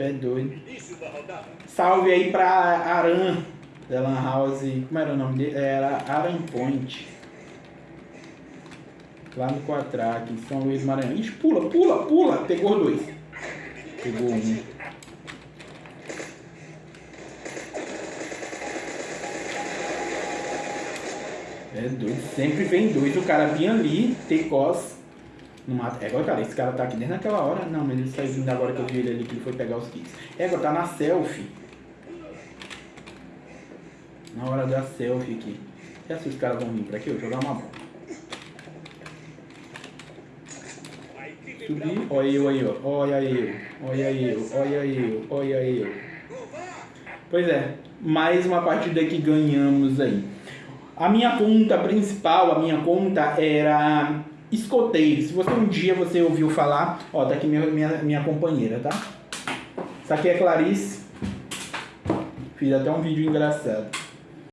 Tu é doido. Salve aí pra Aran, da Lan House. Como era o nome dele? Era Aran Point. Lá no Quatraque, em São Luís Maranhão. Ixi, pula, pula, pula. Pegou dois. Pegou um. É doido. Sempre vem dois. O cara vinha ali, Tecos. No mato. É igual, cara, esse cara tá aqui desde naquela hora. Não, mas ele saiu vindo agora que eu vi ele ali, que ele foi pegar os kits. É, agora tá na selfie. Na hora da selfie aqui. E assim os caras vão vir pra aqui, eu jogar uma bola. Olha eu aí, ó. Olha eu, olha eu, olha eu, olha eu. Pois é, mais uma partida que ganhamos aí. A minha conta principal, a minha conta era escoteiro. Se você um dia você ouviu falar, ó, tá aqui minha, minha, minha companheira, tá? Essa aqui é Clarice. Fiz até um vídeo engraçado.